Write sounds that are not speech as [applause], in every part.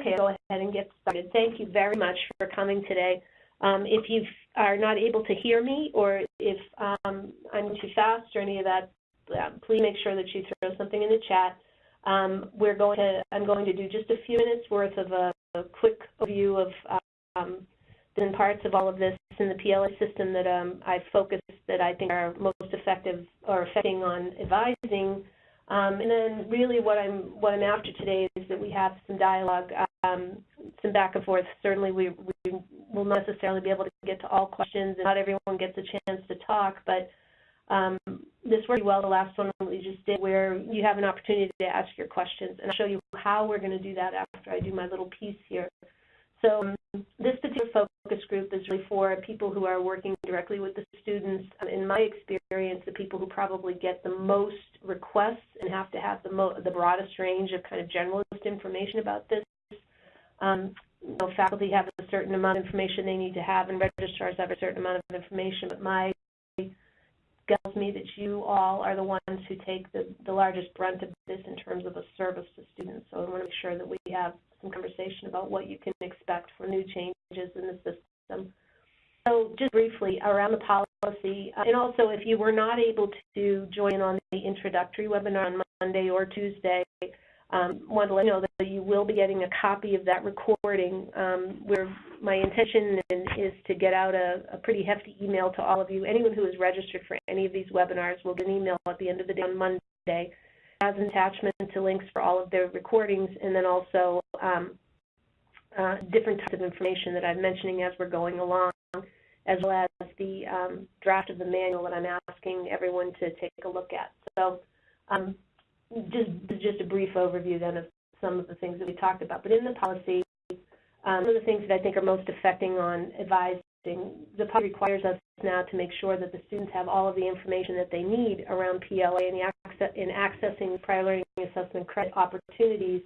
Okay, go ahead and get started. Thank you very much for coming today. Um, if you are not able to hear me or if um, I'm too fast or any of that, uh, please make sure that you throw something in the chat. Um, we're going to, I'm going to do just a few minutes worth of a, a quick overview of um, the parts of all of this in the PLA system that um, I've focused that I think are most effective or affecting on advising um, and then really what I'm what I'm after today is that we have some dialogue, um, some back and forth. Certainly we, we will not necessarily be able to get to all questions and not everyone gets a chance to talk, but um, this worked well the last one we just did where you have an opportunity to ask your questions and I'll show you how we're going to do that after I do my little piece here. So um, this particular focus group is really for people who are working directly with the students. Um, in my experience, the people who probably get the most requests and have to have the, the broadest range of kind of generalist information about this. Um, you know, faculty have a certain amount of information they need to have, and registrars have a certain amount of information. But my tells me that you all are the ones who take the, the largest brunt of this in terms of a service to students. So I want to make sure that we have some conversation about what you can expect for new changes in the system. So just briefly around the policy, uh, and also if you were not able to join on the introductory webinar on Monday or Tuesday, um, want to let you know that you will be getting a copy of that recording. Um, where my intention is to get out a, a, pretty hefty email to all of you. Anyone who is registered for any of these webinars will get an email at the end of the day on Monday as an attachment to links for all of their recordings, and then also um, uh, different types of information that I'm mentioning as we're going along, as well as the um, draft of the manual that I'm asking everyone to take a look at. So um, just, just a brief overview then of some of the things that we talked about. But in the policy, um, one of the things that I think are most affecting on advising, the policy requires us now to make sure that the students have all of the information that they need around PLA and access, in accessing prior learning assessment credit opportunities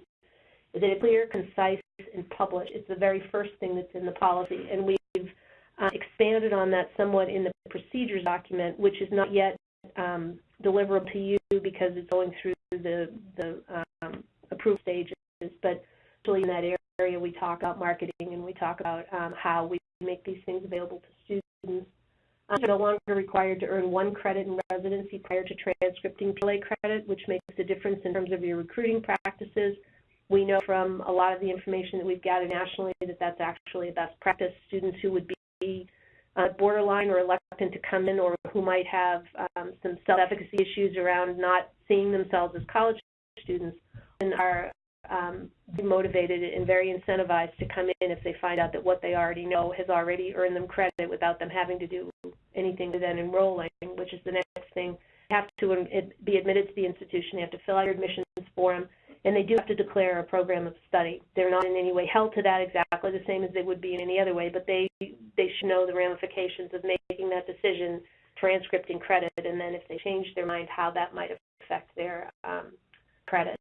is it clear, concise, and published. It's the very first thing that's in the policy, and we've uh, expanded on that somewhat in the procedures document, which is not yet um, deliverable to you because it's going through the, the um, approved stages. But actually in that area, we talk about marketing and we talk about um, how we make these things available to students. Um, no longer required to earn one credit in residency prior to transcripting PLA credit, which makes a difference in terms of your recruiting practices. We know from a lot of the information that we've gathered nationally that that's actually a best practice. Students who would be uh, borderline or reluctant to come in or who might have um, some self-efficacy issues around not seeing themselves as college students and are um, motivated and very incentivized to come in if they find out that what they already know has already earned them credit without them having to do anything to then enrolling, which is the next thing. You have to be admitted to the institution. they have to fill out your admissions form and they do have to declare a program of study. They're not in any way held to that exactly the same as they would be in any other way, but they they should know the ramifications of making that decision, transcripting credit, and then if they change their mind, how that might affect their um, credit.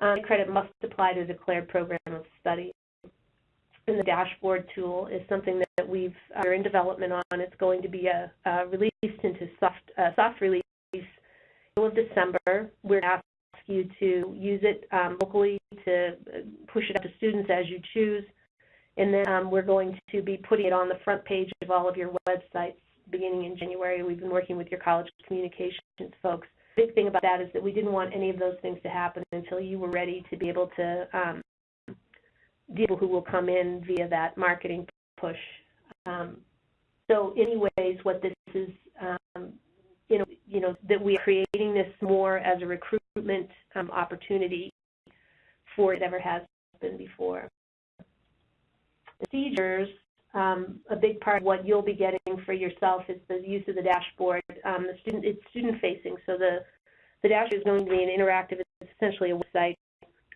Um, credit must apply to a declared program of study. And the dashboard tool is something that we've are in development on. It's going to be a, released into soft uh, soft release of December. We're asked you to use it um, locally to push it up to students as you choose. And then um, we're going to be putting it on the front page of all of your websites beginning in January. We've been working with your college communications folks. The big thing about that is that we didn't want any of those things to happen until you were ready to be able to um, people who will come in via that marketing push. Um, so anyways, what this is um, you know, you know, that we are creating this more as a recruitment um, opportunity for it ever has been before. Procedures, um, a big part of what you'll be getting for yourself is the use of the dashboard. Um, the student, it's student facing, so the the dashboard is going to be an interactive. It's essentially a website,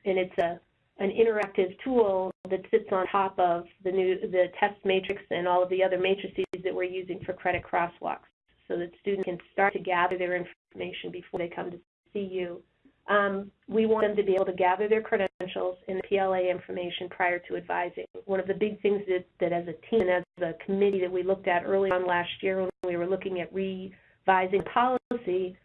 and it's a an interactive tool that sits on top of the new the test matrix and all of the other matrices that we're using for credit crosswalks so that students can start to gather their information before they come to see you. Um, we want them to be able to gather their credentials and the PLA information prior to advising. One of the big things that, that as a team and as a committee that we looked at early on last year when we were looking at revising policy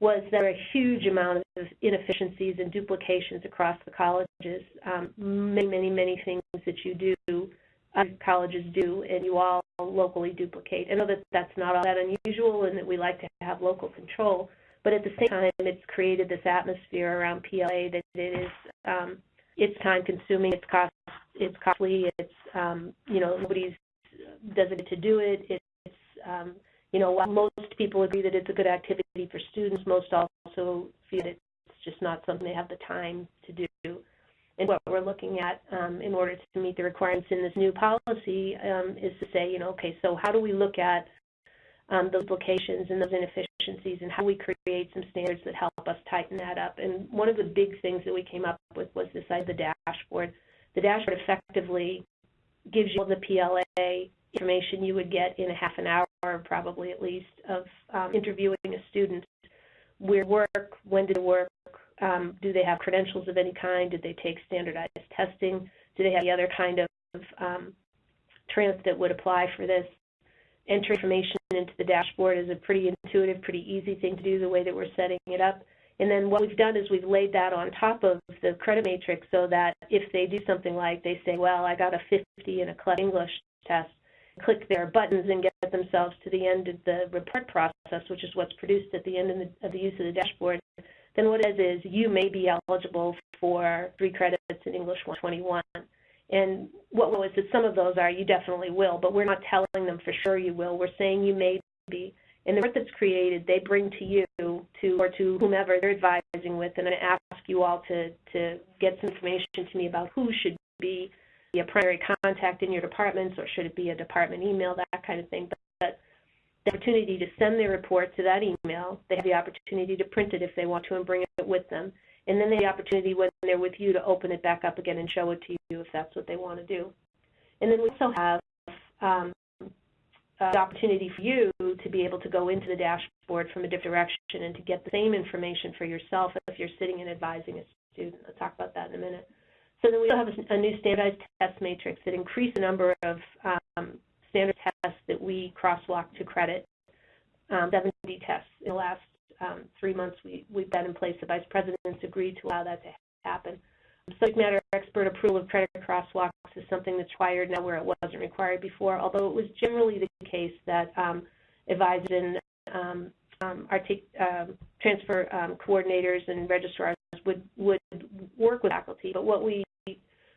was there a huge amount of inefficiencies and duplications across the colleges. Um, many, many, many things that you do, uh, colleges do, and you all locally duplicate. I know that that's not all that unusual and that we like to have local control, but at the same time, it's created this atmosphere around PLA that it is, um, it's time consuming, it's cost, it's costly, it's, um, you know, nobody's doesn't get to do it. It's, um, you know, while most people agree that it's a good activity for students, most also feel that it's just not something they have the time to do. And what we're looking at um, in order to meet the requirements in this new policy um, is to say, you know, okay, so how do we look at um, those locations and those inefficiencies and how we create some standards that help us tighten that up. And one of the big things that we came up with was this idea the dashboard. The dashboard effectively gives you all the PLA information you would get in a half an hour, probably at least, of um, interviewing a student. Where work, when did it work, um, do they have credentials of any kind, did they take standardized testing, do they have the other kind of um, that would apply for this. Enter information into the dashboard is a pretty intuitive, pretty easy thing to do the way that we're setting it up. And then what we've done is we've laid that on top of the credit matrix so that if they do something like they say, well, I got a 50 in a CLEP English test, click their buttons and get themselves to the end of the report process, which is what's produced at the end of the, of the use of the dashboard, then what it is is you may be eligible for three credits in English 121. And what was that some of those are you definitely will, but we're not telling them for sure you will. We're saying you may be. And the report that's created, they bring to you to or to whomever they're advising with, and I ask you all to to get some information to me about who should be a primary contact in your departments, or should it be a department email, that kind of thing. But, but the opportunity to send their report to that email, they have the opportunity to print it if they want to and bring it with them. And then the opportunity when they're with you to open it back up again and show it to you if that's what they want to do. And then we also have um, the opportunity for you to be able to go into the dashboard from a different direction and to get the same information for yourself if you're sitting and advising a student. I'll talk about that in a minute. So then we also have a new standardized test matrix that increased the number of um, standard tests that we crosswalk to credit, um, 70 tests in the last um, three months we, we've got in place. The vice presidents agreed to allow that to happen. Subject matter expert approval of credit crosswalks is something that's required now where it wasn't required before, although it was generally the case that um, advisors and um, um, um, transfer um, coordinators and registrars would, would work with faculty. But what we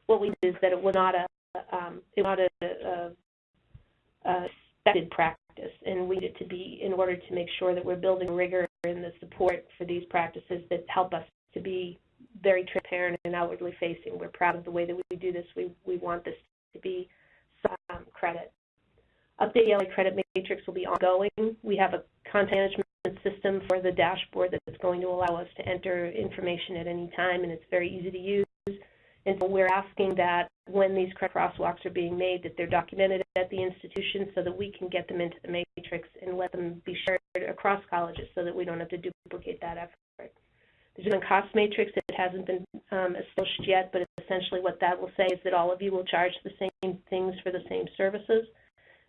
what we did is that it was not a um, it was not a, a, a expected practice, and we needed to be in order to make sure that we're building rigor in the support for these practices that help us to be very transparent and outwardly facing. We're proud of the way that we do this. We, we want this to be some credit. Update PLA credit matrix will be ongoing. We have a content management system for the dashboard that's going to allow us to enter information at any time, and it's very easy to use. And so we're asking that when these crosswalks are being made, that they're documented at the institution so that we can get them into the matrix and let them be shared across colleges so that we don't have to duplicate that effort. There's a cost matrix that hasn't been um, established yet, but essentially what that will say is that all of you will charge the same things for the same services.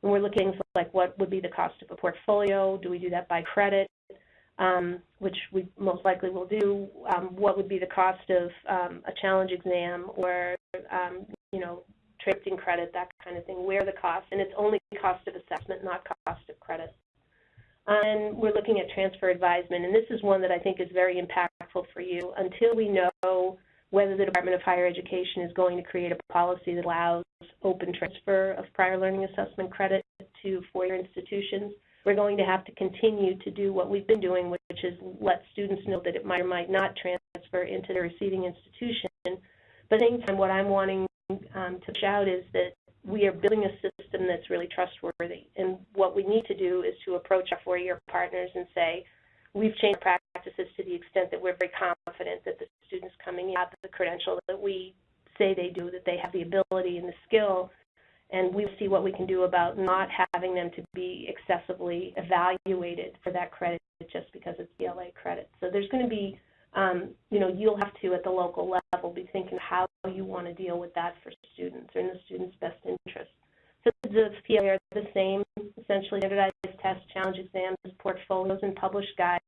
And we're looking for like what would be the cost of a portfolio? Do we do that by credit? Um, which we most likely will do, um, what would be the cost of um, a challenge exam or, um, you know, trading credit, that kind of thing, where the cost, and it's only cost of assessment, not cost of credit. And we're looking at transfer advisement, and this is one that I think is very impactful for you. Until we know whether the Department of Higher Education is going to create a policy that allows open transfer of prior learning assessment credit to four-year institutions, we're going to have to continue to do what we've been doing, which is let students know that it might or might not transfer into the receiving institution. But at the same time, what I'm wanting um, to shout is that we are building a system that's really trustworthy. And what we need to do is to approach our four-year partners and say, we've changed practices to the extent that we're very confident that the students coming in have the credential that we say they do, that they have the ability and the skill and we will see what we can do about not having them to be excessively evaluated for that credit just because it's PLA credit. So there's going to be, um, you know, you'll have to at the local level be thinking how you want to deal with that for students or in the student's best interest. So the PLA are the same, essentially standardized tests, challenge exams, portfolios, and published guides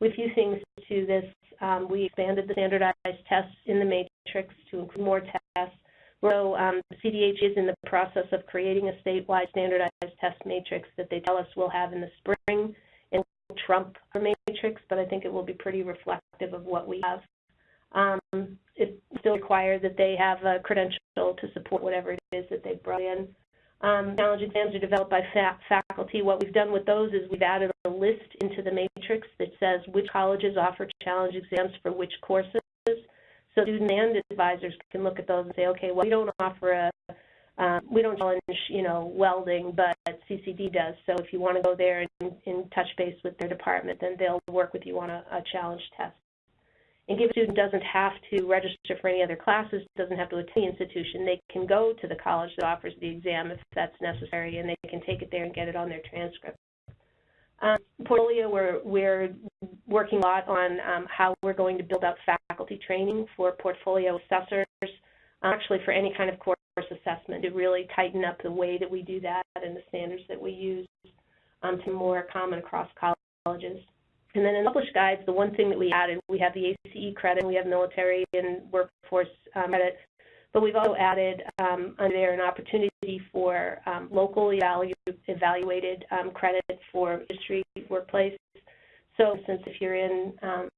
with few things to this. Um, we expanded the standardized tests in the matrix to include more tests. So um, CDH is in the process of creating a statewide standardized test matrix that they tell us we'll have in the spring and trump matrix, but I think it will be pretty reflective of what we have. Um, it still requires that they have a credential to support whatever it is that they've brought in. Um, challenge exams are developed by fa faculty. What we've done with those is we've added a list into the matrix that says which colleges offer challenge exams for which courses. So students and advisors can look at those and say, okay, well, we don't offer a, um, we don't challenge, you know, welding, but CCD does. So if you want to go there and, and touch base with their department, then they'll work with you on a, a challenge test. And given a student doesn't have to register for any other classes, doesn't have to attend the institution, they can go to the college that offers the exam if that's necessary, and they can take it there and get it on their transcript. Um, portfolio, we're, we're working a lot on um, how we're going to build out faculty training for portfolio assessors, actually for any kind of course assessment to really tighten up the way that we do that and the standards that we use um, to more common across colleges. And then in published guides, the one thing that we added, we have the ACE credit, we have military and workforce um, credit, but we've also added um, under there an opportunity for um, local evalu evaluated um, credit for industry workplace. So, since if you're in, um,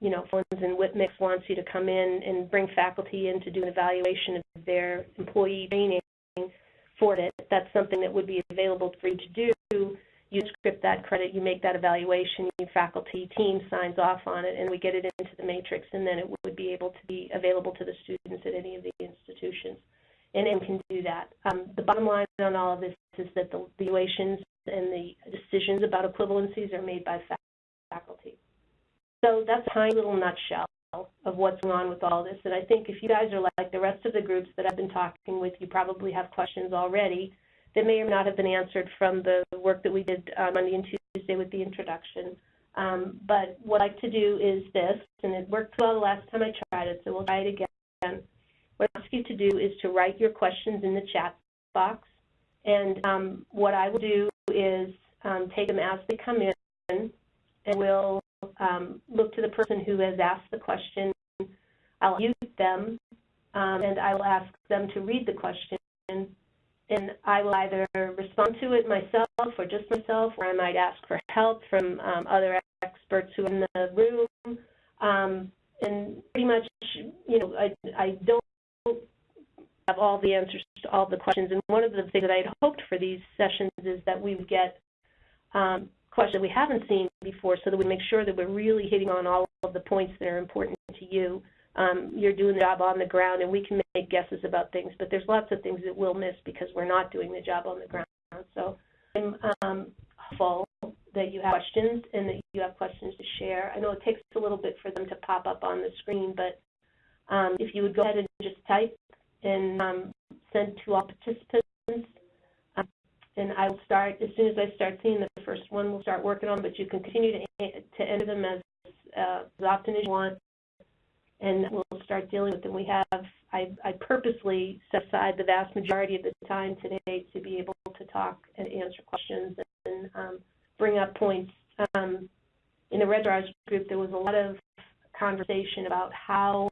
you know, Funds and WITMIX wants you to come in and bring faculty in to do an evaluation of their employee training for it, that's something that would be available for you to do you script that credit, you make that evaluation, your faculty team signs off on it, and we get it into the matrix, and then it would be able to be available to the students at any of the institutions. And M can do that. Um, the bottom line on all of this is that the evaluations and the decisions about equivalencies are made by faculty. So that's a tiny little nutshell of what's going on with all this. And I think if you guys are like the rest of the groups that I've been talking with, you probably have questions already that may or not have been answered from the work that we did on Monday and Tuesday with the introduction. Um, but what I like to do is this, and it worked well the last time I tried it, so we'll try it again. What I ask you to do is to write your questions in the chat box, and um, what I will do is um, take them as they come in, and we'll um, look to the person who has asked the question. I'll mute them, um, and I will ask them to read the question and I will either respond to it myself or just myself, or I might ask for help from um, other experts who are in the room. Um, and pretty much, you know, I, I don't have all the answers to all the questions. And one of the things that I had hoped for these sessions is that we would get um, questions we haven't seen before so that we make sure that we're really hitting on all of the points that are important to you um, you're doing the job on the ground, and we can make guesses about things, but there's lots of things that we'll miss because we're not doing the job on the ground. So I'm um, hopeful that you have questions and that you have questions to share. I know it takes a little bit for them to pop up on the screen, but um, if you would go ahead and just type and um, send to all participants, um, and I will start, as soon as I start seeing the first one, we'll start working on, but you can continue to, to enter them as, uh, as often as you want and we'll start dealing with them. We have, I, I purposely set aside the vast majority of the time today to be able to talk and answer questions and um, bring up points. Um, in the Registrars group, there was a lot of conversation about how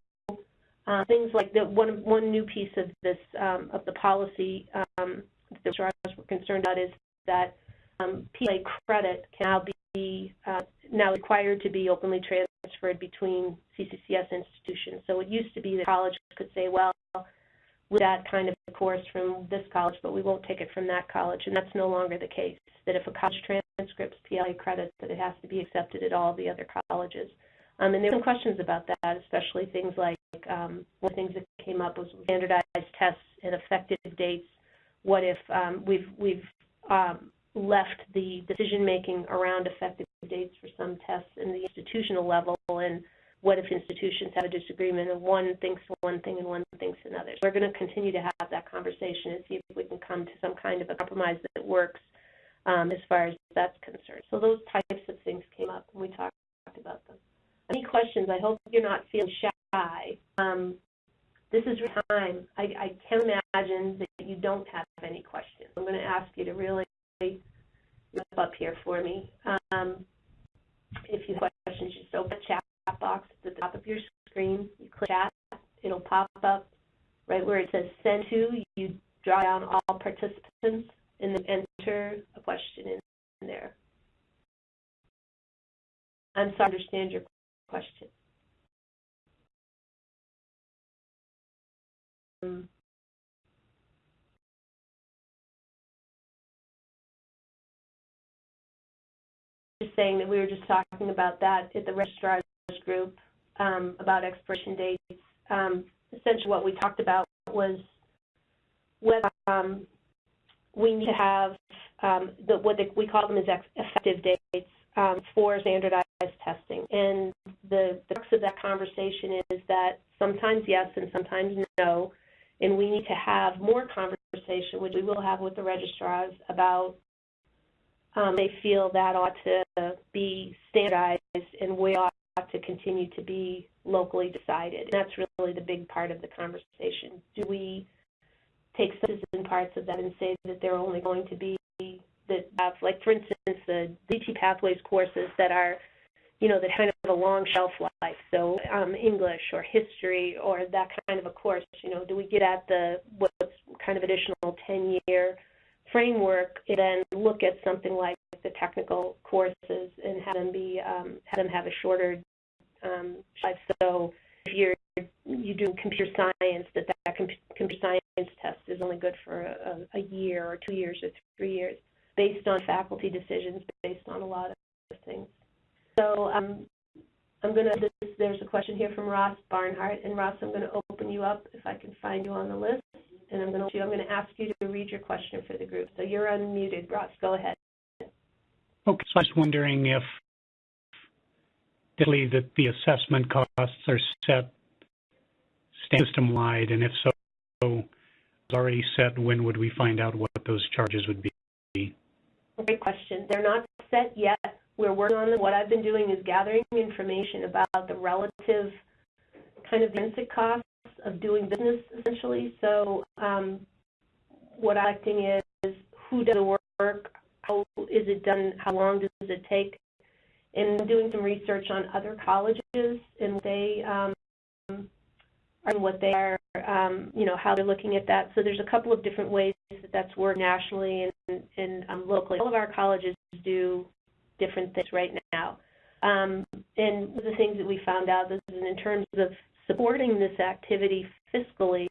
uh, things like the one one new piece of this um, of the policy um, that the Stars were concerned about is that um, PLA credit can now be uh, now required to be openly transferred between CCCS institutions. So it used to be that college could say, well, with that kind of course from this college, but we won't take it from that college, and that's no longer the case. That if a college transcripts PLA credits, that it has to be accepted at all the other colleges. Um, and there were some questions about that, especially things like um, one of the things that came up was standardized tests and effective dates. What if um, we've we've um, left the decision making around effective dates for some tests in the institutional level and what if institutions have a disagreement and one thinks one thing and one thinks another. So we're going to continue to have that conversation and see if we can come to some kind of a compromise that works um, as far as that's concerned. So those types of things came up when we talked about them. Any questions? I hope you're not feeling shy. Um, this is time. I, I can imagine that you don't have any questions. I'm going to ask you to really up here for me. Um, if you have questions, just open the chat box at the top of your screen. You click chat, it'll pop up right where it says send to. You draw down all participants and then enter a question in, in there. I'm sorry, I understand your question. Um, just saying that we were just talking about that at the registrar's group um, about expiration dates. Um, essentially what we talked about was whether um, we need to have um, the, what the, we call them as effective dates um, for standardized testing. And the, the crux of that conversation is that sometimes yes and sometimes no, and we need to have more conversation, which we will have with the registrars, about um, they feel that ought to be standardized and we ought to continue to be locally decided. And that's really the big part of the conversation. Do we take citizen parts of that and say that they're only going to be that have, like for instance, the GT Pathways courses that are, you know, that kind of a long shelf life. So um, English or history or that kind of a course, you know, do we get at the what's kind of additional 10-year framework then look at something like the technical courses and have them be um, have them have a shorter um, life. So if you're you do computer science, that that computer science test is only good for a, a year or two years or three years, based on faculty decisions, based on a lot of things. So um, I'm going to, there's a question here from Ross Barnhart, and Ross, I'm going to open you up if I can find you on the list, and I'm going to, I'm going to ask you to read your question for the group. So you're unmuted, Ross, go ahead. Okay, so I was wondering if that the assessment costs are set system-wide, and if so, already set, when would we find out what those charges would be? Great question. They're not set yet. We're working on them. What I've been doing is gathering information about the relative kind of basic costs of doing business, essentially. So um, what I'm collecting is who does the work, how is it done, how long does it take, and doing some research on other colleges and they um, and what they are, um, you know, how they're looking at that. So there's a couple of different ways that that's worked nationally and, and um, locally. All of our colleges do different things right now. Um, and one of the things that we found out is in terms of supporting this activity fiscally,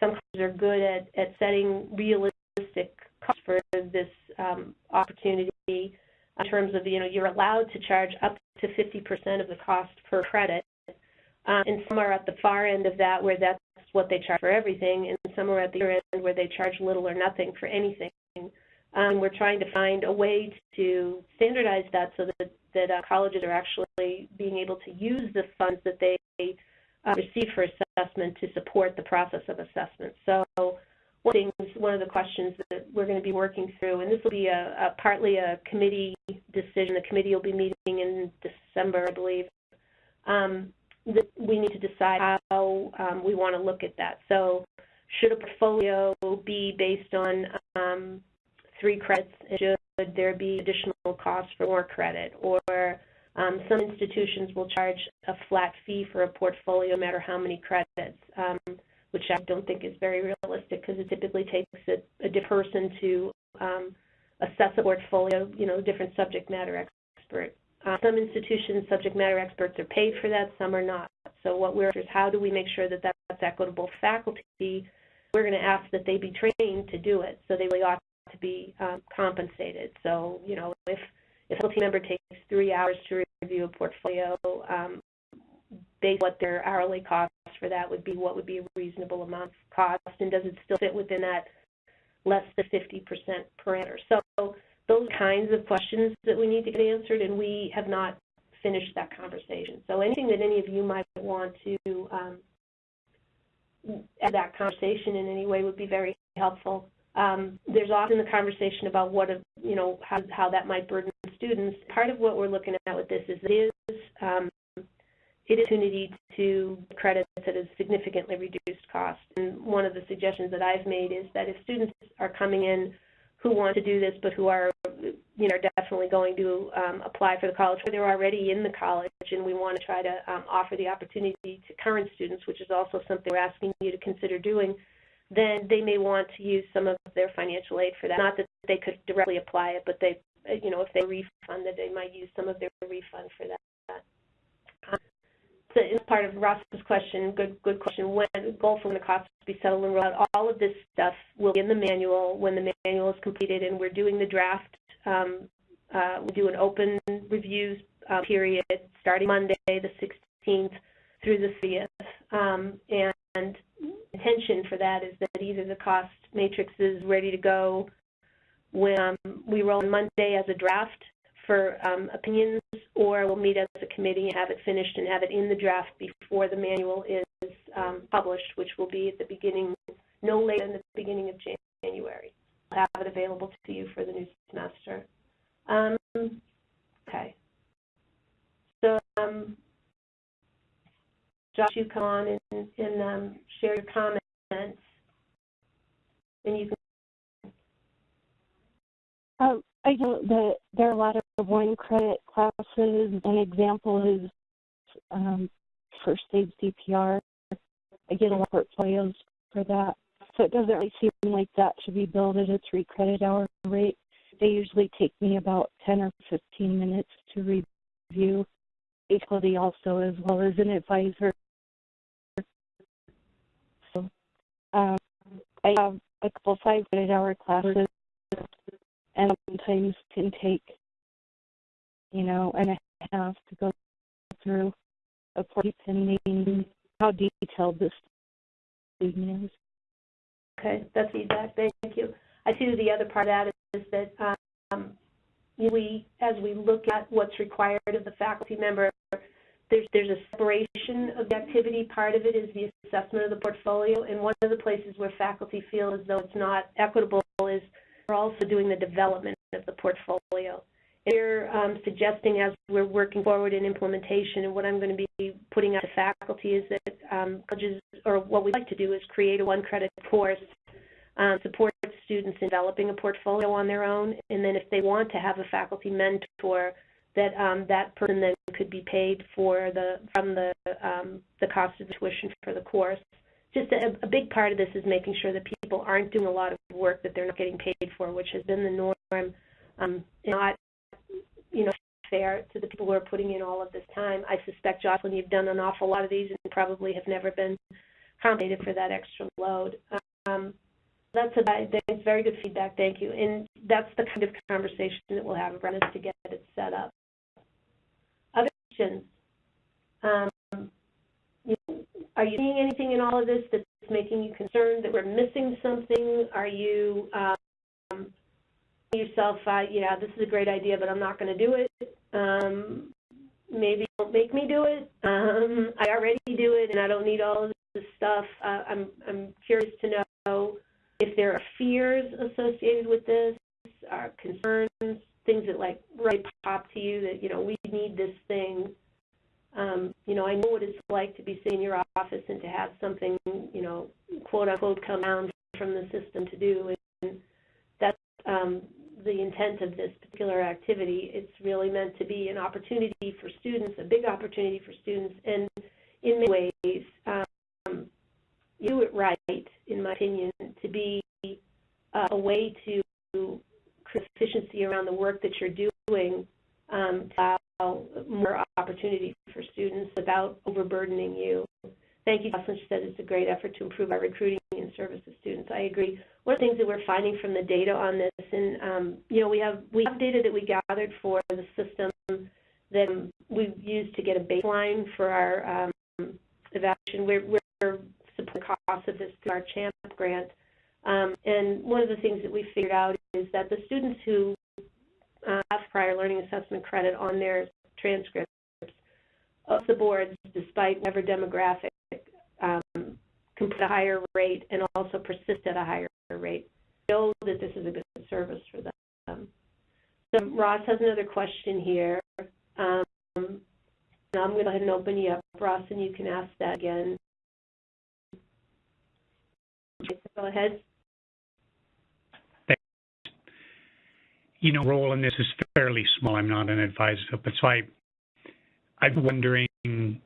some colleges are good at, at setting realistic costs for this um, opportunity in terms of, you know, you're allowed to charge up to 50% of the cost per credit. Um, and some are at the far end of that where that's what they charge for everything, and some are at the other end where they charge little or nothing for anything. Um, we're trying to find a way to standardize that so that, that uh, colleges are actually being able to use the funds that they uh, receive for assessment to support the process of assessment. So one things, one of the questions that we're going to be working through, and this will be a, a partly a committee decision. The committee will be meeting in December, I believe. Um, that we need to decide how um, we want to look at that. So should a portfolio be based on um, three credits? Should there be additional costs for more credit? Or um, some institutions will charge a flat fee for a portfolio no matter how many credits. Um, which I don't think is very realistic because it typically takes a, a person to um, assess a portfolio, you know, different subject matter expert. Uh, some institutions, subject matter experts are paid for that, some are not. So what we're is how do we make sure that that's equitable faculty? We're going to ask that they be trained to do it, so they really ought to be um, compensated. So, you know, if if a faculty member takes three hours to review a portfolio, um, based what their hourly cost for that would be, what would be a reasonable amount of cost, and does it still fit within that less than 50% parameter? So those kinds of questions that we need to get answered, and we have not finished that conversation. So anything that any of you might want to um, add that conversation in any way would be very helpful. Um, there's often the conversation about what, a, you know, how, how that might burden students. Part of what we're looking at with this is it is um, it is opportunity to credits at a significantly reduced cost. And one of the suggestions that I've made is that if students are coming in who want to do this but who are you know, definitely going to um, apply for the college, or they're already in the college, and we want to try to um, offer the opportunity to current students, which is also something we're asking you to consider doing, then they may want to use some of their financial aid for that. Not that they could directly apply it, but they, you know, if they refund, refunded, they might use some of their refund for that. Um, so as part of Ross's question, good good question, when goal for when the costs to be settled and rolled out, all of this stuff will be in the manual when the manual is completed and we're doing the draft. Um, uh, we do an open reviews uh, period starting Monday, the 16th, through the 30th. Um, and intention for that is that either the cost matrix is ready to go when um, we roll on Monday as a draft for um, opinions, or we'll meet as a committee and have it finished and have it in the draft before the manual is um, published, which will be at the beginning, no later than the beginning of January. We'll have it available to you for the new semester. Um, okay. So, um, Josh, you come on and, and um, share your comments, and you can. Um, I know that there are a lot of one credit classes. An example is um, first aid CPR. I get a lot of portfolios for that. So it doesn't really seem like that should be billed at a three credit hour rate. They usually take me about 10 or 15 minutes to review. Equality also as well as an advisor. So um, I have a couple five credit hour classes and sometimes can take, you know, and a half to go through a depending how detailed this is. Okay, that's feedback. Thank you. I see the other part of that is that um, we, as we look at what's required of the faculty member, there's, there's a separation of the activity. Part of it is the assessment of the portfolio, and one of the places where faculty feel as though it's not equitable is we're also doing the development of the portfolio. And we're um, suggesting as we're working forward in implementation, and what I'm going to be putting out to faculty is that um, colleges, or what we'd like to do is create a one-credit course, um, support students in developing a portfolio on their own, and then if they want to have a faculty mentor, that um, that person then could be paid for the from the um, the cost of the tuition for the course just a, a, big part of this is making sure that people aren't doing a lot of work that they're not getting paid for, which has been the norm. Um, not, you know, fair to the people who are putting in all of this time. I suspect, Jocelyn, you've done an awful lot of these and probably have never been compensated for that extra load. Um, that's about, that's very good feedback, thank you. And that's the kind of conversation that we'll have around this to get it set up. Um, you know, are you seeing anything in all of this that's making you concerned that we're missing something? Are you um, yourself, uh, yeah, this is a great idea, but I'm not going to do it. Um, maybe don't make me do it. Um, I already do it, and I don't need all of this stuff. Uh, I'm I'm curious to know if there are fears associated with this, concerns, things that like really pop to you that you know we need this thing um, you know, I know what it's like to be sitting in your office and to have something, you know, quote unquote, come down from the system to do. And that's um, the intent of this particular activity. It's really meant to be an opportunity for students, a big opportunity for students, and in many ways, um, you do it right, in my opinion, to be uh, a way to create efficiency around the work that you're doing um, to allow more opportunity for students without overburdening you. Thank you, Jocelyn. She said it's a great effort to improve our recruiting and service of students. I agree. One of the things that we're finding from the data on this, and um, you know, we have we have data that we gathered for the system that we've used to get a baseline for our um, evaluation. We're, we're supporting cost of this through our CHAMP grant. Um, and one of the things that we figured out is that the students who uh, have prior learning assessment credit on their transcripts of the boards, despite whatever demographic, um, can put a higher rate and also persist at a higher rate. Know that this is a good service for them. So Ross has another question here. Um, I'm going to go ahead and open you up, Ross, and you can ask that again. Go ahead. You know, role in this is fairly small. I'm not an advisor, but so I, I'm wondering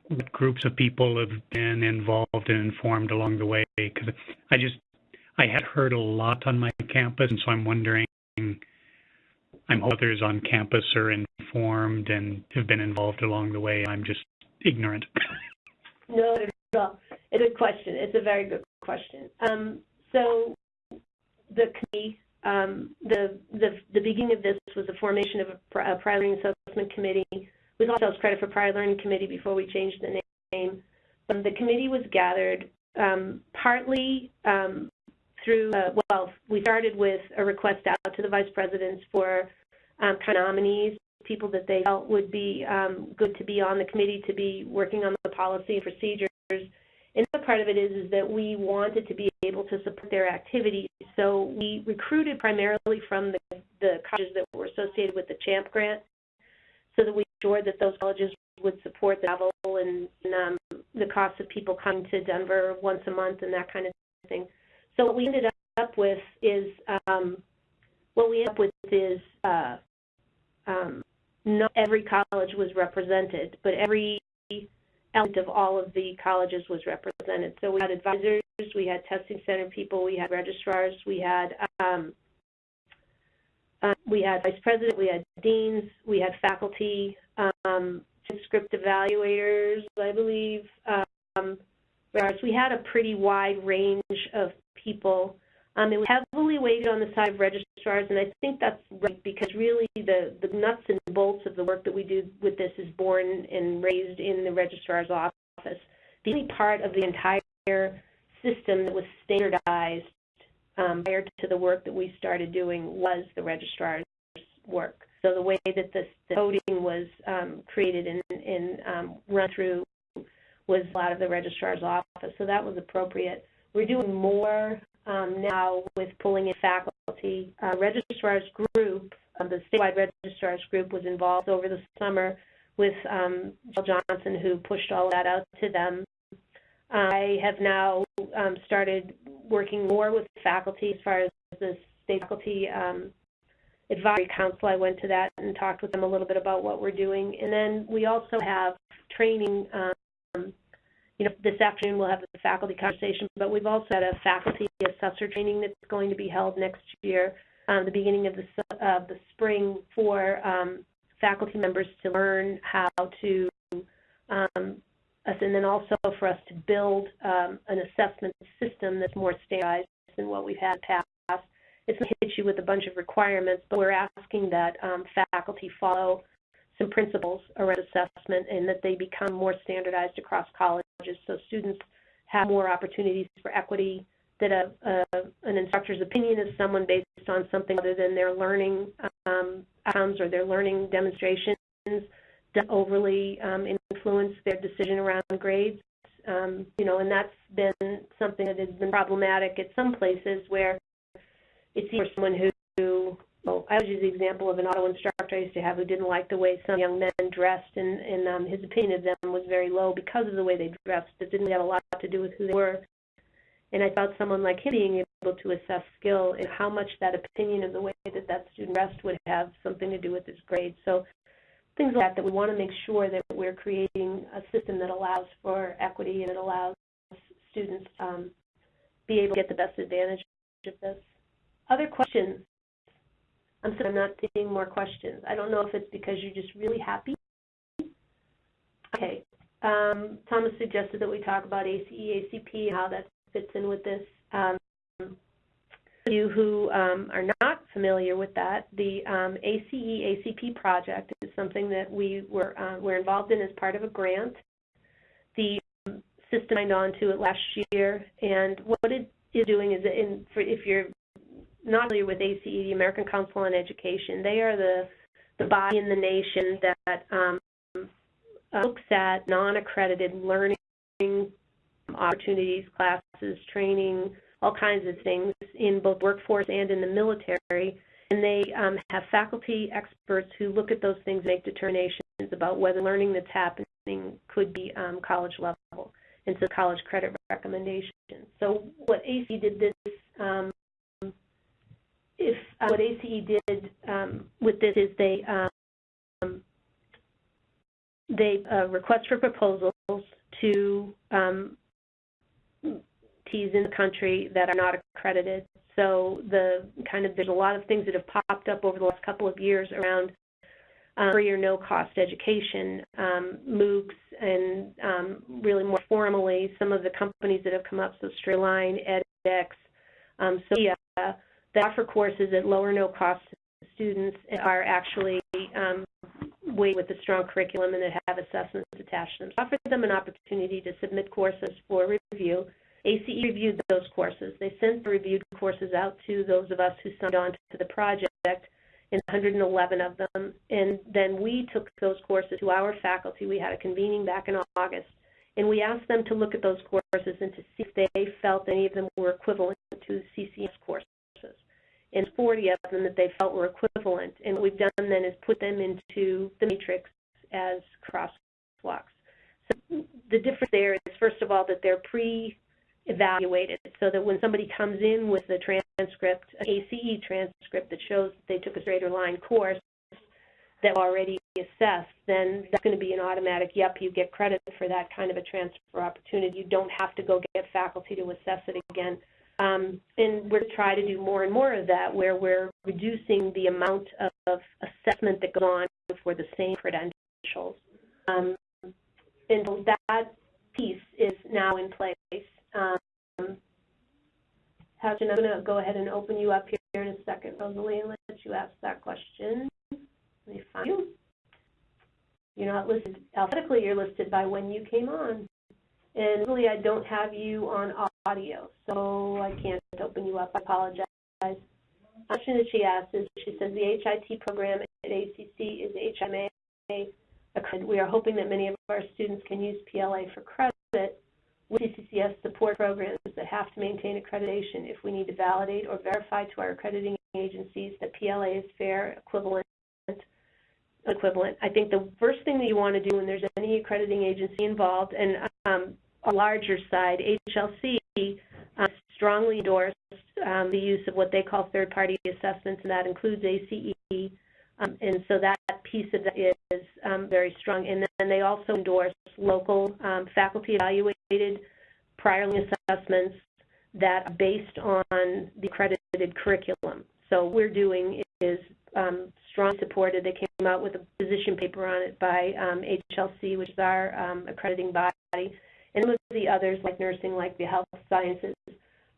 what groups of people have been involved and informed along the way, because I just, I had heard a lot on my campus, and so I'm wondering, I'm others on campus are informed and have been involved along the way. I'm just ignorant. [laughs] No. It's a good question. It's a very good question. Um, so the committee, um, the, the, the beginning of this was the formation of a, a prior learning assessment committee. We called ourselves Credit for Prior Learning Committee before we changed the name. But the committee was gathered um, partly um, through, uh, well, we started with a request out to the vice presidents for um, kind of nominees, people that they felt would be um, good to be on the committee, to be working on the policy and procedures. And the other part of it is, is that we wanted to be able to support their activities. So we recruited primarily from the, the colleges that were associated with the CHAMP grant so that we ensured that those colleges would support the travel and, and um, the cost of people coming to Denver once a month and that kind of thing. So what we ended up with is, um, what we ended up with is, uh, um, not every college was represented, but every element of all of the colleges was represented. So we had advisors, we had testing center people, we had registrars, we had um, uh, we had vice president, we had deans, we had faculty, um, script evaluators, I believe. Um, we had a pretty wide range of people. Um, it was heavily weighted on the side of registrars, and I think that's right because really the, the nuts and bolts of the work that we do with this is born and raised in the registrar's office. The only part of the entire system that was standardized um, prior to the work that we started doing was the registrar's work. So the way that this, the coding was um, created and, and um, run through was out of the registrar's office, so that was appropriate. We're doing more now with pulling in faculty. Uh, registrar's group, uh, the statewide registrar's group was involved over the summer with um, Jill Johnson, who pushed all that out to them. I have now um, started working more with faculty as far as the state faculty um, advisory council. I went to that and talked with them a little bit about what we're doing. And then we also have training. Um, you know, this afternoon we'll have the faculty conversation, but we've also had a faculty assessor training that's going to be held next year, um, the beginning of the, uh, the spring for um, faculty members to learn how to um, and then also for us to build um, an assessment system that's more standardized than what we've had past. It's going to hit you with a bunch of requirements, but we're asking that um, faculty follow some principles around assessment and that they become more standardized across colleges so students have more opportunities for equity, that a, a, an instructor's opinion is someone based on something other than their learning um, outcomes or their learning demonstrations don't overly um, influence their decision around grades. Um, you know, and that's been something that has been problematic at some places where it's someone who, who well, I would use the example of an auto instructor I used to have who didn't like the way some young men dressed, and, and um, his opinion of them was very low because of the way they dressed. It didn't have a lot to do with who they were. And I thought someone like him being able to assess skill and how much that opinion of the way that that student dressed would have something to do with his grade. So things like that, that we want to make sure that we're creating a system that allows for equity and it allows students to um, be able to get the best advantage of this. Other questions? I'm sorry, I'm not seeing more questions. I don't know if it's because you're just really happy. Okay. Um, Thomas suggested that we talk about ACE, ACP, how that fits in with this. Um, you who um, are not familiar with that, the um, ACE ACP project is something that we were uh, were involved in as part of a grant. The system signed on to it last year, and what it is doing is, in, for, if you're not familiar with ACE, the American Council on Education, they are the the body in the nation that um, looks at non-accredited learning opportunities, classes, training, all kinds of things in both workforce and in the military. And they um, have faculty experts who look at those things, make determinations about whether learning that's happening could be um, college level, and so college credit recommendations. So what AC did this, um, if uh, what ACE did um, with this is they um, they uh, request for proposals to um, in the country that are not accredited. So the kind of there's a lot of things that have popped up over the last couple of years around um, free or no cost education, um, MOOCs, and um, really more formally some of the companies that have come up, so StraighterLine, edX, um, that offer courses at low or no cost to students are actually um, way with a strong curriculum and that have assessments attached to them. So offer them an opportunity to submit courses for review. ACE reviewed those courses. They sent the reviewed courses out to those of us who signed on to the project in 111 of them. And then we took those courses to our faculty. We had a convening back in August. And we asked them to look at those courses and to see if they felt any of them were equivalent to CCS courses. And 40 of them that they felt were equivalent. And what we've done then is put them into the matrix as crosswalks. So the difference there is, first of all, that they're pre evaluated so that when somebody comes in with a transcript, an ACE transcript that shows that they took a StraighterLine course that already assessed, then that's going to be an automatic, yep, you get credit for that kind of a transfer opportunity. You don't have to go get faculty to assess it again. Um, and we're trying to do more and more of that where we're reducing the amount of, assessment that goes on for the same credentials. Um, and so that piece is now in place. Um, Houchin, I'm going to go ahead and open you up here in a second, Rosalie, and let you ask that question. Let me find you. You're not listed alphabetically, you're listed by when you came on. And really, I don't have you on audio, so I can't open you up. I apologize. The question that she asked is, she says the HIT program at ACC is HMA accredited. We are hoping that many of our students can use PLA for credit with CCCS support programs that have to maintain accreditation if we need to validate or verify to our accrediting agencies that PLA is fair, equivalent, equivalent. I think the first thing that you want to do when there's any accrediting agency involved, and um, a larger side, HLC uh, strongly endorsed um, the use of what they call third-party assessments, and that includes ACE. Um, and so that piece of it is um, very strong. And then they also endorse local um, faculty evaluated prior assessments that are based on the accredited curriculum. So what we're doing is um, strongly supported. They came out with a position paper on it by um, HLC, which is our accrediting body, and some of the others like nursing, like the health sciences.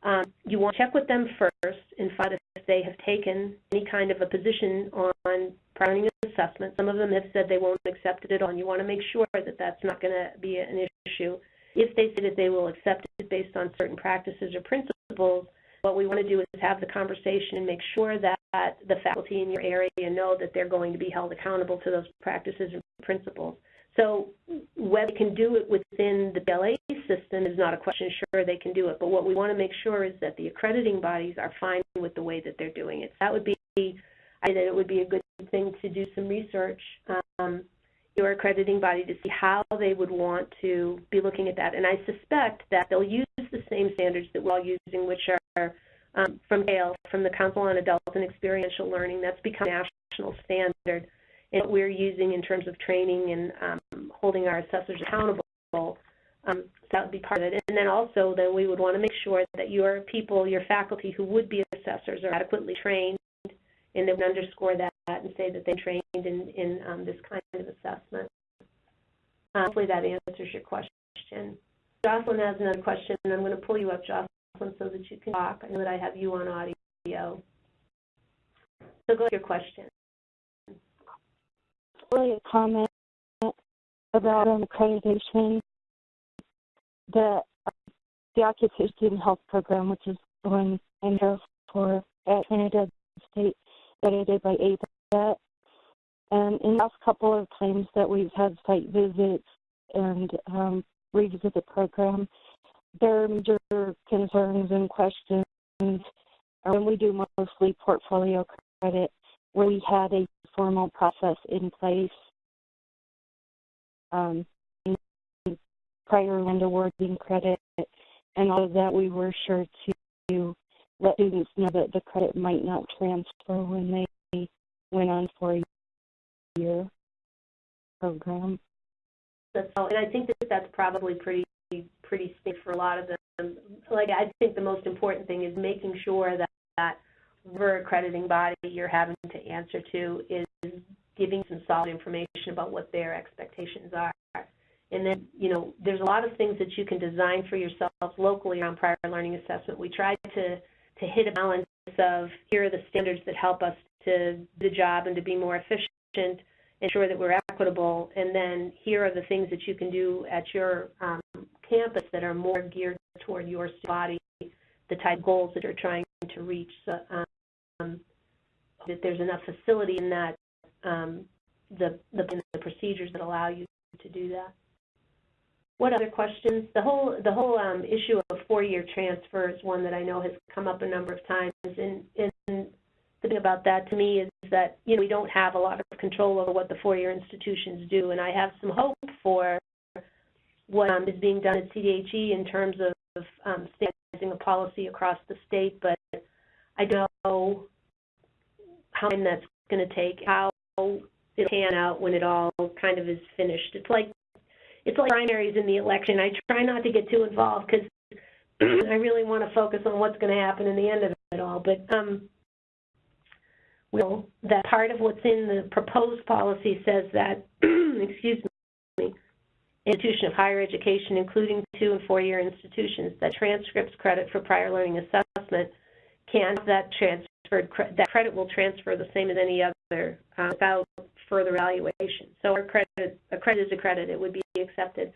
Um, you want to check with them first and find out if they have taken any kind of a position on prior assessment. Some of them have said they won't accept it at all, and you want to make sure that that's not going to be an issue. If they say that they will accept it based on certain practices or principles, what we want to do is have the conversation and make sure that the faculty in your area know that they're going to be held accountable to those practices and principles. So whether they can do it within the PLA system is not a question. Sure, they can do it. But what we want to make sure is that the accrediting bodies are fine with the way that they're doing it. That would be, I think that it would be a good thing to do some research, um, your accrediting body to see how they would want to be looking at that. And I suspect that they'll use the same standards that we're all using, which are um, from CAEL, from the Council on Adult and Experiential Learning. That's become a national standard and what we're using in terms of training and um, holding our assessors accountable. Um, that would be part of it. And then also, then we would want to make sure that your people, your faculty who would be assessors are adequately trained, and they would underscore that and say that they trained in, in um, this kind of assessment. Hopefully that answers your question. Jocelyn has another question, and I'm going to pull you up, Jocelyn, so that you can talk. I know that I have you on audio. So go to your question really a comment about um, accreditation. The the Occupation Health Program, which is one I'm for at Trinidad State, accredited by ABET. And in the last couple of times that we've had site visits and um, revisit the program, there are major concerns and questions when we do mostly portfolio credit, where we had a formal process in place um, prior land awarding credit and all of that we were sure to let students know that the credit might not transfer when they went on for a year program. All, and I think that that's probably pretty, pretty safe for a lot of them. Like, I think the most important thing is making sure that, that whatever accrediting body you're having to answer to is giving some solid information about what their expectations are. And then, you know, there's a lot of things that you can design for yourself locally around prior learning assessment. We try to, to hit a balance of here are the standards that help us to do the job and to be more efficient, ensure that we're equitable, and then here are the things that you can do at your um, campus that are more geared toward your body, the type goals that you're trying to reach, um, that there's enough facility in that, um, the, the, the procedures that allow you to do that. What other questions? The whole the whole um, issue of four-year transfer is one that I know has come up a number of times, and, and the thing about that to me is that you know we don't have a lot of control over what the four-year institutions do, and I have some hope for what um, is being done at CDHE in terms of um, standardizing a policy across the state, but I don't know how long that's going to take, how it'll pan out when it all kind of is finished. It's like it's like primaries in the election. I try not to get too involved because [clears throat] I really want to focus on what's going to happen in the end of it all. But um, well, that part of what's in the proposed policy says that, [clears throat] excuse me, institution of higher education, including two and four-year institutions, that transcripts credit for prior learning assessment can that transferred that credit will transfer the same as any other uh, without further evaluation. So our credit, a credit is a credit, it would be accepted.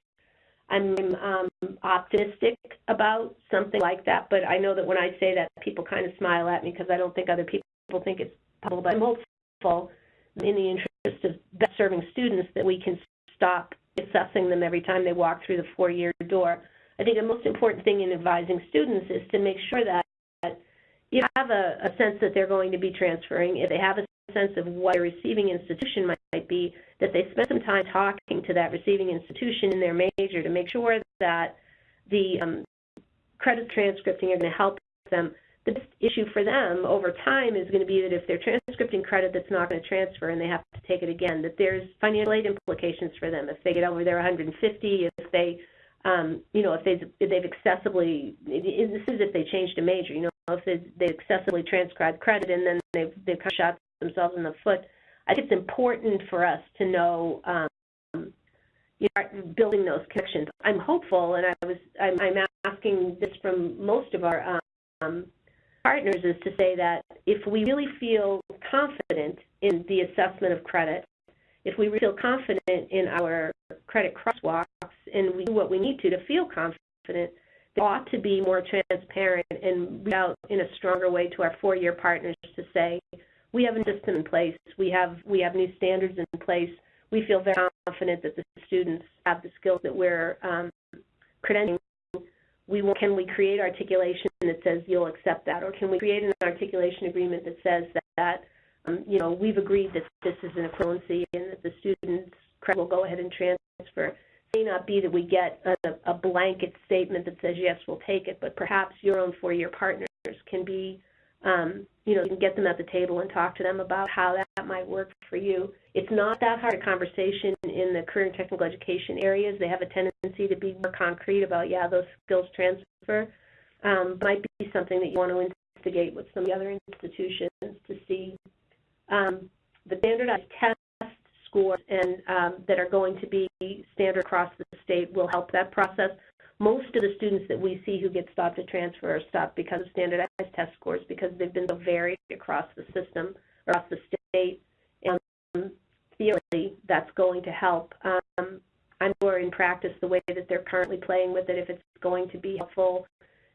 I'm um, optimistic about something like that, but I know that when I say that, people kind of smile at me because I don't think other people think it's possible. But I'm hopeful, in the interest of best serving students, that we can stop assessing them every time they walk through the four-year door. I think the most important thing in advising students is to make sure that you have a, a sense that they're going to be transferring, if they have a sense of what their receiving institution might, might be, that they spend some time talking to that receiving institution in their major to make sure that the um, credit transcripting are going to help them. The biggest issue for them over time is going to be that if they're transcripting credit that's not going to transfer and they have to take it again, that there's financial aid implications for them. If they get over their 150, if they um, you know, if they've, if they've excessively, this is if they changed a major, you know, if they, they excessively transcribed credit and then they've, they've kind of shot themselves in the foot. I think it's important for us to know, um, you know, building those connections. I'm hopeful, and I was, I'm, I'm asking this from most of our um, partners, is to say that if we really feel confident in the assessment of credit, if we feel confident in our credit crosswalks and we do what we need to to feel confident, they ought to be more transparent and out in a stronger way to our four-year partners to say, we have a system in place, we have, we have new standards in place, we feel very confident that the students have the skills that we're um, credentialing. We will, can we create articulation that says you'll accept that, or can we create an articulation agreement that says that, that um, you know, we've agreed that this is an equivalency and that the students credit will go ahead and transfer. It may not be that we get a, a blanket statement that says, yes, we'll take it, but perhaps your own four-year partners can be, um, you know, you can get them at the table and talk to them about how that, might work for you. It's not that hard a conversation in the career and technical education areas. They have a tendency to be more concrete about, yeah, those skills transfer. Um, might be something that you want to instigate with some of the other institutions to see um, the standardized test scores and um, that are going to be standard across the state will help that process. Most of the students that we see who get stopped at transfer are stopped because of standardized test scores because they've been so varied across the system, across the state, and um, theoretically that's going to help. Um, I'm sure in practice the way that they're currently playing with it, if it's going to be helpful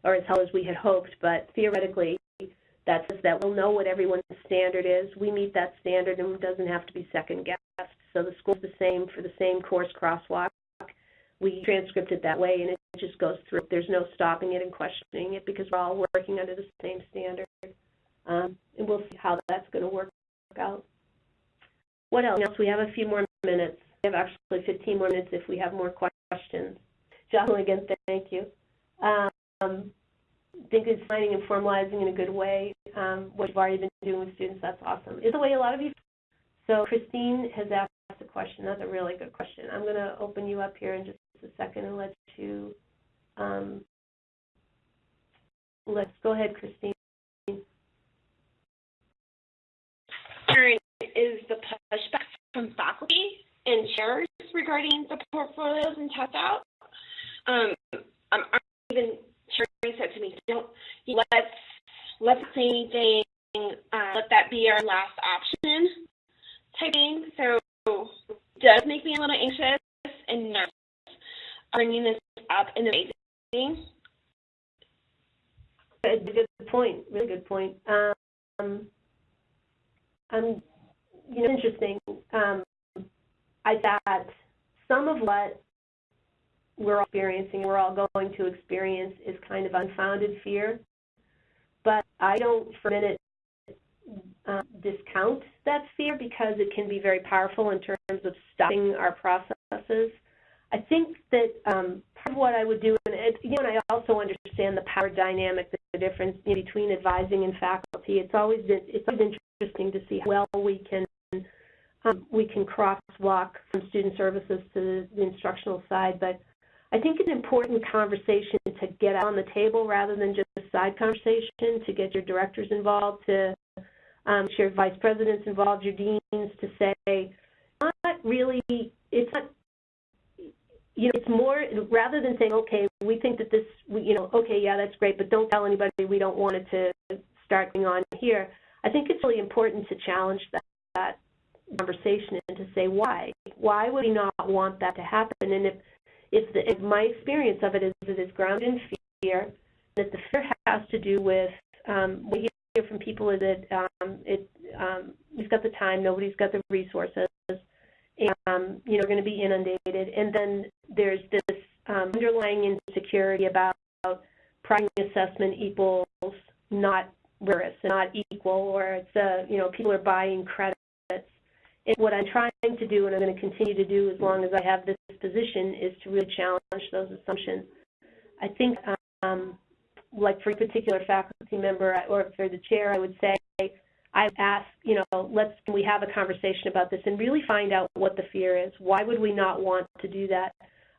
or as helpful as we had hoped, but theoretically that says that we'll know what everyone's standard is. We meet that standard and it doesn't have to be second guessed. So the score's the same for the same course crosswalk. We transcript it that way and it just goes through. There's no stopping it and questioning it because we're all working under the same standard. Um, and we'll see how that's going to work out. What else? We have a few more minutes. We have actually 15 more minutes if we have more questions. Jocelyn, again, thank you. Um, think it's finding and formalizing in a good way um, what you've already been doing with students. That's awesome. Is the way a lot of you. So Christine has asked a question. That's a really good question. I'm going to open you up here in just a second and let you. Um, let's go ahead, Christine. Is the pushback from faculty and chairs regarding the portfolios and test out? Um, I'm even Sherry said to me, don't let's let's say anything, uh, let that be our last option type thing. So does make me a little anxious and nervous bringing this up in the meeting. Good, good point. Really good point. Um, I'm, you know, interesting. Um, I thought some of what we're all experiencing, we're all going to experience, is kind of unfounded fear. But I don't for a minute um, discount that fear because it can be very powerful in terms of stopping our processes. I think that um, part of what I would do, and it, you know, and I also understand the power dynamic, the difference between advising and faculty. It's always been, it's always interesting to see how well we can um, we can crosswalk from student services to the instructional side. But I think an important conversation to get on the table rather than just a side conversation, to get your directors involved, to um, your vice presidents involved, your deans, to say, not really, it's not, you know, it's more, rather than saying, okay, we think that this, you know, okay, yeah, that's great, but don't tell anybody we don't want it to start going on here. I think it's really important to challenge that, that conversation and to say why. Why would we not want that to happen? And if if, the, if my experience of it is it is grounded in fear, that the fear has to do with um, what you hear from people is that um, it um, we've got the time, nobody's got the resources, and um, you know, going to be inundated, and then there's this um, underlying insecurity about primary assessment equals not rigorous, not equal, or it's a you know people are buying credits. And what I'm trying to do, and I'm going to continue to do as long as I have this position, is to really challenge those assumptions. I think, um, like for a particular faculty member or for the chair, I would say, I've asked, you know, let's we have a conversation about this and really find out what the fear is. Why would we not want to do that?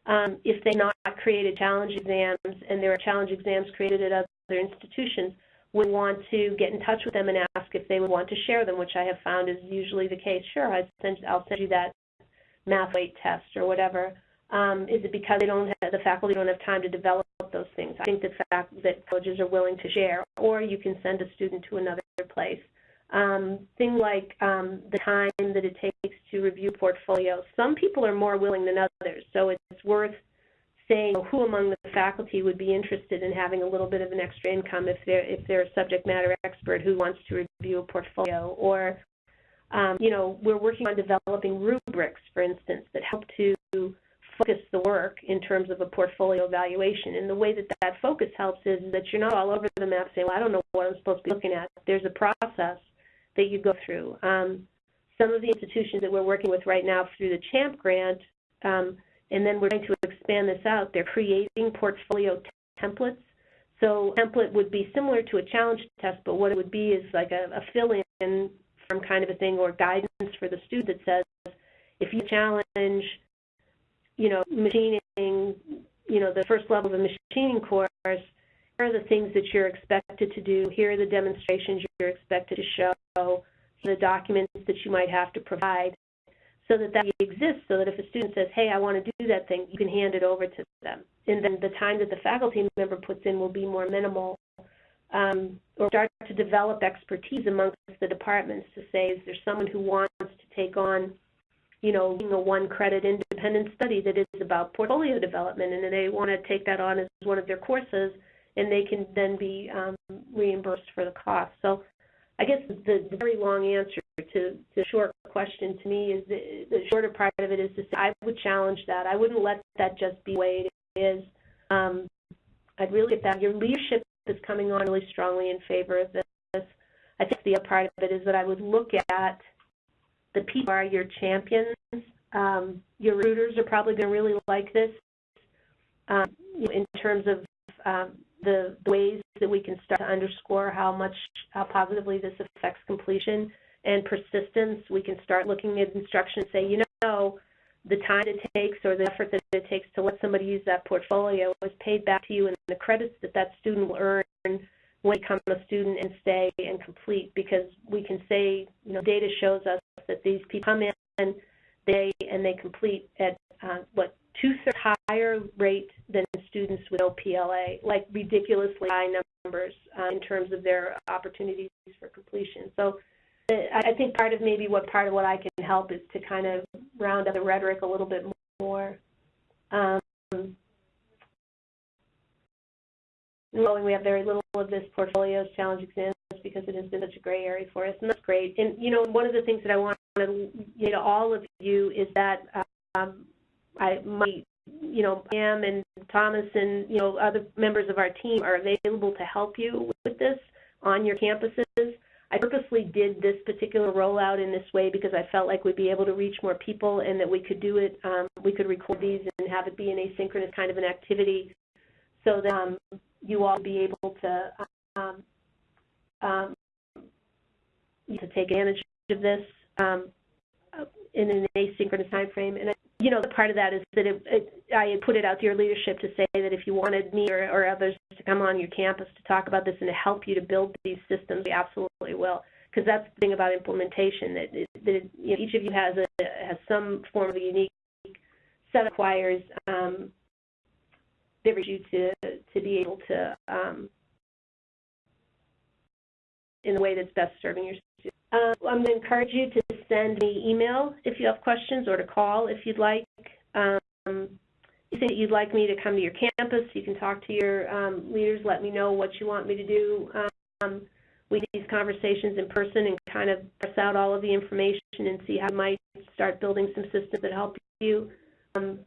Um, if they not created challenge exams and there are challenge exams created at other institutions, we want to get in touch with them and ask if they would want to share them, which I have found is usually the case. Sure, I send, I'll send you that math weight test or whatever. Um, is it because they don't have, the faculty don't have time to develop those things? I think the fact, that colleges are willing to share, or you can send a student to another place. Um, things like um, the time that it takes to review portfolios. Some people are more willing than others, so it's worth saying who among the faculty would be interested in having a little bit of an extra income if they're if they're a subject matter expert who wants to review a portfolio? Or um, you know we're working on developing rubrics for instance that help to focus the work in terms of a portfolio evaluation. And the way that that focus helps is that you're not all over the map saying well I don't know what I'm supposed to be looking at. There's a process that you go through um, some of the institutions that we're working with right now through the CHAMP grant um, and then we're going to expand this out. They're creating portfolio templates. So template would be similar to a challenge test, but what it would be is like a, a fill-in from kind of a thing or guidance for the student that says, if you challenge, you know, machining, you know, the first level of a machining course, are the things that you're expected to do. Here are the demonstrations you're expected to show, the documents that you might have to provide so that that exists so that if a student says, hey, I want to do that thing, you can hand it over to them. And then the time that the faculty member puts in will be more minimal um, or start to develop expertise amongst the departments to say, is there someone who wants to take on, you know, a one credit independent study that is about portfolio development and they want to take that on as one of their courses and they can then be um, reimbursed for the cost. So I guess the, the very long answer to, the short question to me is the, the shorter part of it is to say I would challenge that. I wouldn't let that just be the way it is. Um, I'd really get that. Your leadership is coming on really strongly in favor of this. I think the other part of it is that I would look at the people who are your champions. Um, your recruiters are probably going to really like this um, in terms of um, the, ways that we can start to underscore how much, how positively this affects completion and persistence. We can start looking at instruction and say, you know, the time it takes or the effort that it takes to let somebody use that portfolio is paid back to you and the credits that that student will earn when they become a student and stay and complete because we can say, you know, data shows us that these people come in, they and they complete at uh, what two-thirds higher rate than students without PLA, like ridiculously high numbers uh, in terms of their opportunities for completion. So I I think part of maybe what part of what I can help is to kind of round up the rhetoric a little bit more. Um, knowing we have very little of this portfolios challenge exams because it has been such a gray area for us, and that's great. And you know, one of the things that I want to you know all of you is that um, I my you know Pam and Thomas and you know other members of our team are available to help you with this on your campuses. I purposely did this particular rollout in this way because I felt like we'd be able to reach more people and that we could do it, um, we could record these and have it be an asynchronous kind of an activity so that um, you all be able to um, um, to take advantage of this um, in an asynchronous time frame. And, you know, the part of that is that it, it, I had put it out to your leadership to say that if you wanted me or, or others to come on your campus to talk about this and to help you to build these systems, we absolutely will. Because that's the thing about implementation, that, that you know, each of you has, a, has some form of a unique set of requires um, that you to, to be able to um, in the way that's best serving your Uh, I'm going to encourage you to send me email if you have questions or to call if you'd like. Um, you think you'd like me to come to your campus, you can talk to your um, leaders, let me know what you want me to do. Um, we do these conversations in person and kind of press out all of the information and see how you might start building some systems that help you. Um,